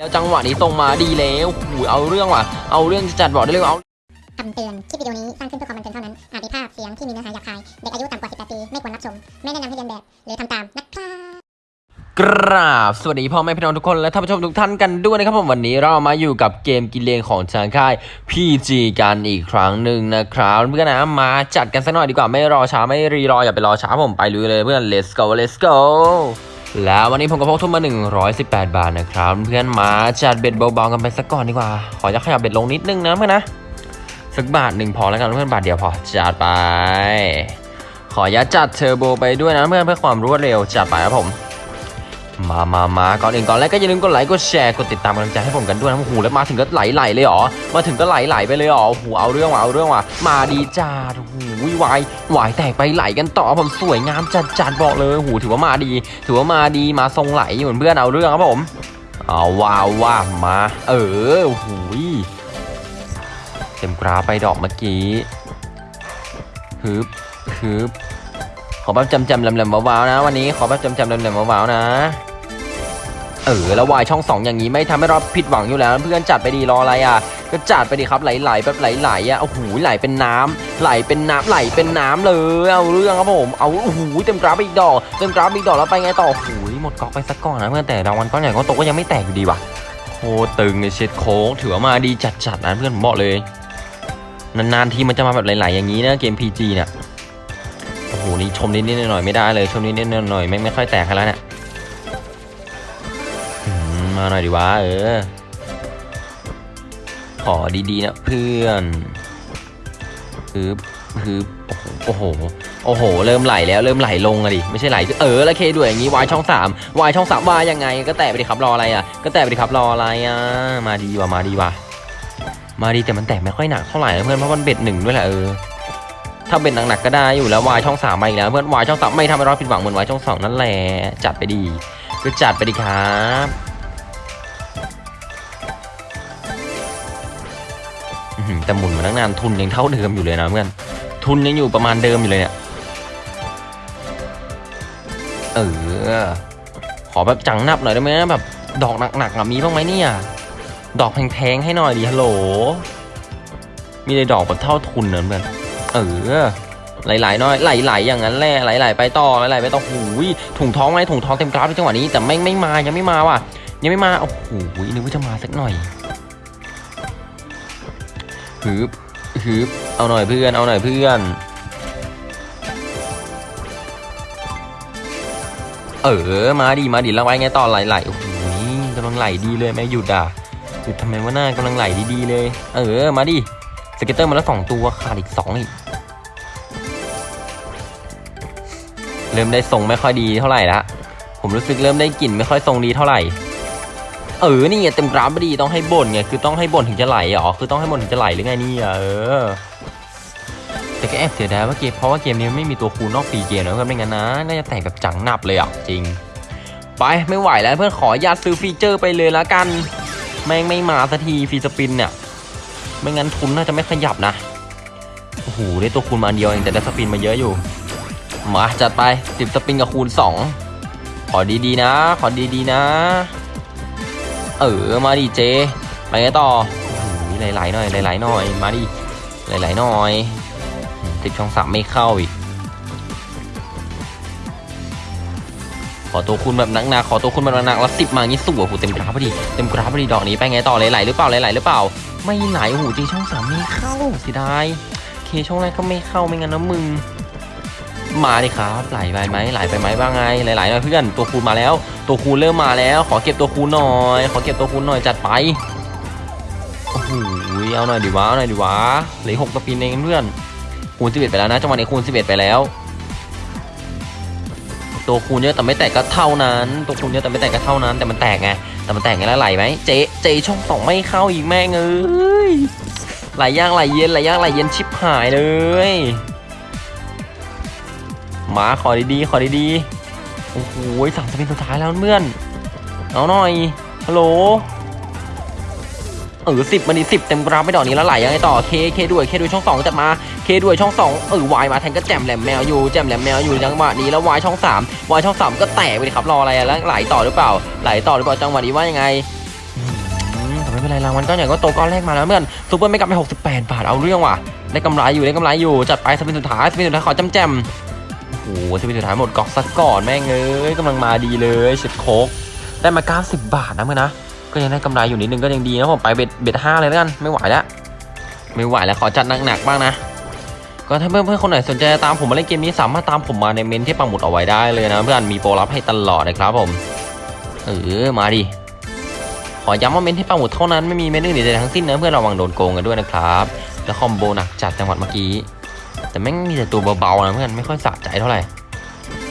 แล้วจังหวะนี้ตรงมาดีแล้วหูยเอาเรื่องว่ะ เอาเรื่องจะจัดบอกได้เลยว่าเอาคำเตือน คลิปวิดีโอนี้สร้างขึ้นเพื่อความบันเทิงเท่านั้น อาจมีภาพเสียงที่มีเนื้อหาหยาบคาย เด็กอายุต่ำกว่า 18 ปี ไม่ควรรับชม ไม่แนะนำให้เรียนแบบ หรือทำตามนะครับกราบสวัสดีพ่อแม่พี่น้องทุกคนและท่านผู้ชมทุกท่านกันด้วยนะครับผมวันนี้เรามาอยู่กับเกมกินเลงของทางค่าย PG กันอีกครั้งหนึ่งนะครับเพื่อนนะมาจัดกันสักหน่อยดีกว่าไม่รอช้าไม่รีรออย่าไปรอช้าผมไปลุยเลยเพื่อน let's go let's go แล้ววันนี้ผมก็พกทุนมา 118 บาทนะครับ เพื่อนมาจัดเบ็ดเบาๆกันไปสักก่อนดีกว่า ขอจะขยับเบ็ดลงนิดนึงนะเพื่อนนะ สักบาทหนึ่งพอแล้วกันเพื่อนบาทเดียวพอจัดไป ขอยัดจัดเทอร์โบไปด้วยนะเพื่อนเพื่อความรวดเร็วจัดไปครับผม มามามาก่อนอื่นก่อนแรกก็อย่าลืมกดไลค์ กดแชร์ กดติดตามกำลังใจให้ผมกันด้วยนะโอ้โหแล้วมาถึงก็ไหลไหลเลยหรอ มาถึงก็ไหลไหลไปเลยหรอโอ้โหเอาเรื่องว่ะ เอาเรื่องว่ะ มาดีจ้าโอ้โหวายวายแตกไปไหลกันต่อผมสวยงามจัดจัดบอกเลยโอ้โหถือว่ามาดี ถือว่ามาดี มาทรงไหลเหมือนเพื่อนเอาเรื่องครับผม เอาว้าวว่ามา เออโอ้โหเต็มกราไปดอกเมื่อกี้ฮึบฮึบขอแบบจำจำๆแหลมๆว้าวๆนะ วันนี้ขอแบบจำจำๆแหลมๆว้าวๆนะ เออแล้ววายช่องสองอย่างนี้ไม่ทำให้เราผิดหวังอยู่แล้วเพื่อนจัดไปดีรออะไรอะ ก็จัดไปดีครับไหลๆแบบไหลๆอะโอ้โหไหลเป็นน้ำไหลเป็นน้ำไหลเป็นน้ำเลยเอาเรื่องครับผมเอาโอ้โหเต็มกราฟอีกดอกเต็มกราฟอีกดอกแล้วไปไงต่อโอ้โหหมดก๊อกไปสักก่อนนะเพื่อนแต่รางวัลก้อนใหญ่ก้อนโตก็ยังไม่แตกอยู่ดีว่ะโคตึงในเช็ดโค้งถือว่ามาดีจัดๆนะเพื่อนผมบอกเลยนานๆทีมันจะมาแบบไหลๆอย่างนี้นะเกม PG เนี่ยโอ้โหนี่ชมนิดๆหน่อยๆไม่ได้เลยชมนิดๆหน่อยๆไม่ไม่ค่อยแตกกันแล้วเนี่ย มาหน่อยดีวะเออ ขอดีๆนะเพื่อนฮึบฮึบโอ้โห โอ้โห เริ่มไหลแล้วเริ่มไหลลงอะดิ ไม่ใช่ไหลเออแล้วเคด้วยอย่างงี้วายช่องสามวายช่องสามวายยังไง ก็แตะไปดิครับรออะไรอะ ก็แตะไปดิครับรออะไรอะ มาดีว่ะมาดีว่ะมาดีแต่มันแตกไม่ค่อยหนักเท่าไหร่นะเพื่อนเพราะมันเบ็ดหนึ่งด้วยแหละเออถ้าเบ็ดหนักๆก็ได้อยู่แล้ววายช่องสามมาอีกแล้วเพื่อนวายช่องสามไม่ทำให้เราผิดหวังเหมือนวายช่องสองนั่นแหละจัดไปดีก็จัดไปดีครับ แต่หมุนมาตั้งนานทุนยังเท่าเดิมอยู่เลยนะเพื่อนทุนยังอยู่ประมาณเดิมอยู่เลยเนี่ยเออขอแบบจังนับหน่อยได้ไหมแบบดอกหนักๆอะมีบ้างไหมเนี่ยดอกแพงๆให้หน่อยดิฮัลโหล มีในดอกแบบเท่าทุนเนอะเพื่อนเออไหลๆน่อยไหลๆอย่างนั้นแหละไหลๆไปต่อไหลๆไปต่อหูยถุงท้องไหมถุงท้องเต็มกราฟในจังหวะนี้แต่ไม่ไม่มายังไม่มาว่ะยังไม่มาโอ้โหนึกว่าจะมาสักหน่อย ฮึบฮึบเอาหน่อยเพื่อน เอาหน่อยเพื่อน เออ มาดีมาดีแล้วไว้ไงต่อไหลๆโอ้โหกำลังไหลดีเลยไม่หยุดอะหยุดทำไมวะหน้ากำลังไหลดีๆเลย เออ มาดิ scatter มาแล้วสองตัว ขาดอีกสองอีก เริ่มได้ทรงไม่ค่อยดีเท่าไหร่ละ ผมรู้สึกเริ่มได้กลิ่นไม่ค่อยทรงดีเท่าไหร่ เออ นี่ไงเต็มกราฟไม่ดีต้องให้บ่นไง คือต้องให้บ่นถึงจะไหลเหรอคือต้องให้บ่นถึงจะไหลหรือไงนี่เออ แต่ก็แอบเสียดายว่าเกม เพราะว่าเกมนี้ไม่มีตัวคูณนอก free game นะเพื่อนไม่งั้นนะ น่าจะแต่งแบบจังหนับเลยอะ จริง ไปไม่ไหวแล้วเพื่อนขอญาตซื้อ feature ไปเลยละกัน แม่งไม่มาสักทีฟีสปินเนี่ย ไม่งั้นทุนน่าจะไม่ขยับนะ โอ้โห ได้ตัวคูณมาอันเดียวเองแต่ได้สปินมาเยอะอยู่ มาจัดไปสิบสปริงกับคูณ2ขอดีๆนะ ขอดีๆนะ เออมาดิเจไปไงต่อหไหลๆหน่อยไหลๆหน่อยมาดิไหลๆหน่อยติดช่องสามไม่เข้าอีกขอตัวคูณแบบหนักๆขอตัวคูณแบบหนักๆแล้วสิบมางี้สวยโอ้โหเต็มกราฟพอดีเต็มกราฟพอดีดอกนี้ไปไงต่อไหลๆหรือเปล่าไหลๆหรือเปล่า ไม่ไหลโอ้โหจริงช่องสามไม่เข้าเสียดายเคช่องแรกก็ไม่เข้าไม่งั้นนะมึง มาดิครับไหลไปไหมไหลไปไหมบ้างไงไหลๆหน่อยเพื่อนตัวคูณมาแล้ว ตัวคูณเริ่มมาแล้ว ขอเก็บตัวคูณหน่อย ขอเก็บตัวคูณหน่อยจัดไปโอ้โหเอาหน่อยดิวะเอาหน่อยดิวะเหลือหกสปินเองเพื่อนคูณ11ไปแล้วนะจังหวะนี้คูณ11ไปแล้ว ตัวคูณเยอะแต่ไม่แตกก็เท่านั้น ตัวคูณเยอะแต่ไม่แตกก็เท่านั้น แต่มันแตกไงแต่มันแตกไงแล้วไหลไหมเจเจช่องสองไม่เข้าอีกแม่งเอ้ยไหลย่ากไหลเย็นไหลย่ากไหลเย็นชิบหายเลย มาขอดีๆขอดีๆโอ้โหสามสปินสุดท้ายแล้วเพื่อนเอาหน่อยฮัลโหลเออสิบมันนี่สิบเต็มกราฟไม่ดอกนี้แล้วไหลยังไงต่อเคเคด้วยเคด้วยช่องสองจัดมาเคด้วยช่องสองเออวายมาแทนก็แจมแหลมแมวอยู่แจมแหลมแมวอยู่จังหวะนี้แล้ววายช่องสามวายช่องสามก็แตกไปดิครับรออะไรอะแล้วไหลต่อหรือเปล่า ไหลต่อหรือเปล่าจังหวะนี้ว่ายังไงอืมไม่เป็นไรรางวัลก้อนใหญ่ก็โตก้อนแรกมาแล้วเพื่อนซูเปอร์ไม่กลับไป68บแปดบาทเอาเรื่องว่ะได้กำไรอยู่ได้กำไรอยู่จัดไปสปินสุดท้ายสปินสุดท้ายขอจำแจม หสปินสุดท้ายหมดกอกซะก่อนแม่งเอ้ยกำลังมาดีเลยเช็ดโคกได้มา 90 บาทนะเพื่อนนะ ก็ยังได้กำไรอยู่นิดนึงก็ยังดีนะผมไปเบ็ดเบ็ดห้าเลยแล้วกัน ไม่ไหวแล้วไม่ไหวแล้วขอจัดหนักๆบ้างนะ ก็ถ้าเพื่อนเพื่อนๆคนไหนสนใจตามผมมาเล่นเกมนี้สามารถตามผมมาในเมนต์ที่ปักหมุดเอาไว้ได้เลยนะเพื่อนมีโปรลับให้ตลอดนะครับผม เออมาดิขอย้ำว่าเมนต์ที่ปักหมุดเท่านั้นไม่มีเมนต์อื่นใดทั้งสิ้นนะเพื่อนระวังโดนโกงกันด้วยนะครับ แล้วคอมโบหนักจัดจังหวะเมื่อกี้ แต่แม่งมีแต่ตัวเบาๆนะเพื่อนไม่ค่อยสะใจเท่าไหร่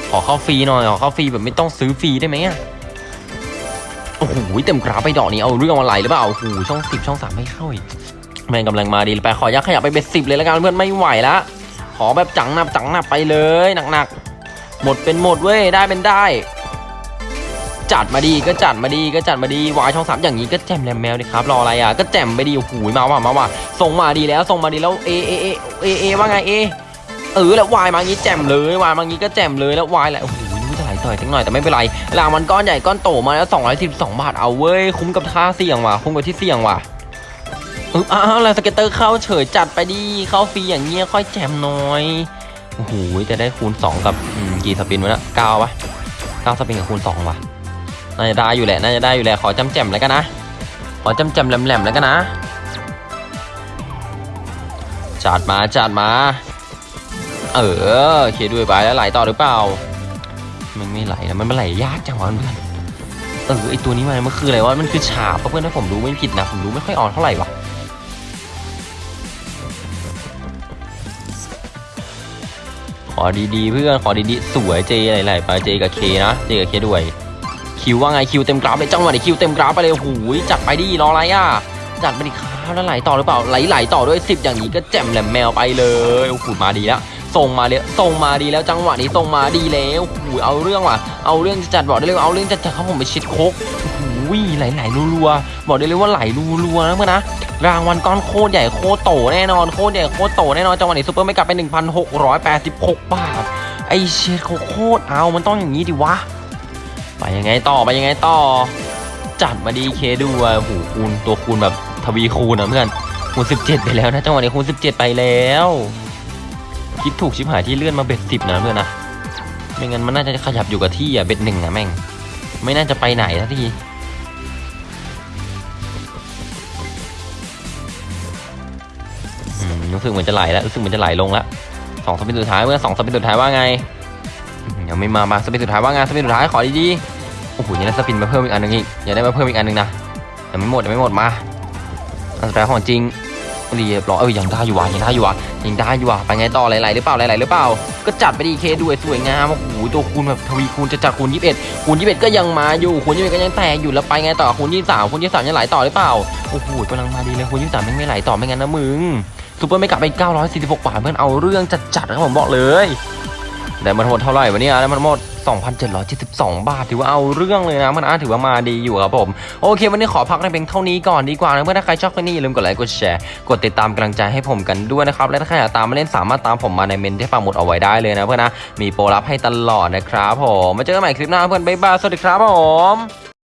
ขอเข้าฟรีหน่อยขอเข้าฟรีแบบไม่ต้องซื้อฟรีได้ไหมอะโอ้โหเต็มกราฟไปดอกนี้เอาเรื่องอะไรหรือเปล่าโอ้โหช่องสิบช่องสามไม่เข้าอีกแม่งกำลังมาดีไปขอยักขยับไปเบ็ดสิบเลยแล้วกันเพื่อนไม่ไหวละขอแบบจังหนับจังหนับไปเลยหนักๆหมดเป็นหมดเว้ยได้เป็นได้ จัดมาดีก็จัดมาดีก็จัดมาดีวายช่องสามอย่างนี้ก็แจมแลมแมวดิครับรออะไรอะก็แจมไปดีโอ้โหมาว่ะมาว่ะส่งมาดีแล้วส่งมาดีแล้วเอเอเอเอเอว่าไงเอเออแล้ววายมางี้แจมเลยวายมางี้ก็แจมเลยแล้ววายแหละโอ้โหน่าจะไหลต่ออีกสักหน่อยแต่ไม่เป็นไรรางวัลก้อนใหญ่ก้อนโตมาแล้ว212 บาทเอาเว้ยคุ้มกับที่เสี่ยงว่ะคุ้มกับที่เสี่ยงว่ะอึ๊บอ้าวแล้ว scatter เข้าเฉยจัดไปดิเข้าฟรีอย่างเงี้ยค่อยแจ่มหน่อยโอ้โหจะได้คูณ 2 กับกี่ spin วะเนะเก้าปะเก้า spin กับคูณ2วะ น่าจะได้อยู่แหละน่าจะได้อยู่แหละขอแจ่มๆแล้วกันนะ ขอแจ่มๆแหล่มๆแล้วกันนะจัดมาจัดมา เออเคด้วยไปแล้วไหลต่อหรือเปล่า มันไม่ไหลนะมันไม่ไหลยากจังวะเพื่อนเออไอตัวนี้มันมันคืออะไรวะมันคือฉาบเพื่อนถ้าผมรู้ไม่ผิดนะผมรู้ไม่ค่อยออกเท่าไหร่วะขอดีๆเพื่อนขอดีๆสวยเจไหลๆไปเจกับเคนะเจกับเคด้วย คิวว่าไงคิวเต็มกราฟเลยจังหวะนี้คิวเต็มกราฟไปเลยหูยจัดไปดิรออะไรอะจัดไปดิครับแล้วไหลต่อหรือเปล่าไหลไหลต่อด้วย 10 อย่างนี้ก็แจ่มแหลมแมวไปเลยโอ้โหมาดีแล้วส่งมาเลยส่งมาดีแล้วจังหวะนี้ส่งมาดีแล้วโอ้โหเอาเรื่องว่ะ เอาเรื่องจัดบอกได้เลยว่าเอาเรื่องจะจัดเขาผมไปชิดโคกโอ้โหไหลไหลรัวๆบอกได้เลยว่าไหลรัวๆนะเพื่อนนะรางวัลก้อนโคตรใหญ่โคตรโตแน่นอนโคตรใหญ่โคตรโตแน่นอนจังหวะนี้ซูเปอร์ไม่กลับไป 1,686 บาทไอเชียโคตรเอามันต้องอย่างนี้ดิวะ ไปยังไงต่อไปยังไงต่อ จัดมาดีเคดูอะโอ้โหคูณตัวคูณแบบทวีคูณนะเพื่อนคูณ17 ไปแล้วนะจังหวะนี้คูณ17 ไปแล้ว คิดถูกชิบหายที่เลื่อนมาเบ็ดสิบนะเพื่อนนะไม่งั้นมันน่าจะขยับอยู่กับที่อะเบ็ดหนึ่งนะแม่ง ไม่น่าจะไปไหนทีรู้สึกเหมือนจะไหลแล้วรู้สึกเหมือนจะไหลลงแล้วสองสปินสุดท้ายเมื่อสองสปินสุดท้ายว่าไง ยังไม่มามาสปินสุดท้ายว่าไงสปินสุดท้ายขอดีๆโอ้โหยังได้สปินมาเพิ่มอีกอันหนึงอีกยังได้มาเพิ่มอีกอันหนึงนะยังไม่หมดยังไม่หมดมาอันสุดท้ายของจริงเรียบร้อยเอ้ยยังได้อยู่ว่ะยังได้อยู่ว่ะยังได้อยู่ว่ะไปไงต่อไหลๆหรือเปล่าไหลๆหรือเปล่า ก็จัดไปดีเคด้วยสวยงามโอ้โหตัวคูณแบบทวีคูณจะจัดคูณ21คูณ21 ก็ยังมาอยู่คูณ21ก็ยังแตกอยู่แล้วไปไงต่อคูณ23คูณ23ยังไหลต่อหรือเปล่าโอ้โหกำลังมาดีเลยคูณ23ไม่งไม่ไหลต่อไม่งั้นนะมึงซูเปอร์ไม่กลับไป946บาทเพื่อนเอาเรื่องจัดๆครับผมบอกเลย ได้มาทั้งหมดเท่าไหร่วะเนี่ยได้มาทั้งหมด 2,772 บาท ถือว่าเอาเรื่องเลยนะมันอาถือว่ามาดีอยู่ครับผม โอเค วันนี้ขอพักในเพียงเท่านี้ก่อนดีกว่านะเพื่อนถ้าใครชอบคลิปนี้อย่าลืมกดไลค์กดแชร์กดติดตามกำลังใจให้ผมกันด้วยนะครับ และถ้าใครอยากตามมาเล่นสามารถตามผมมาในเมนต์ที่ปักหมุดเอาไว้ได้เลยนะเพื่อนนะมีโปรลับให้ตลอดนะครับผมมาเจอกันใหม่คลิปหน้าเพื่อนบ๊ายบายสวัสดีครับผม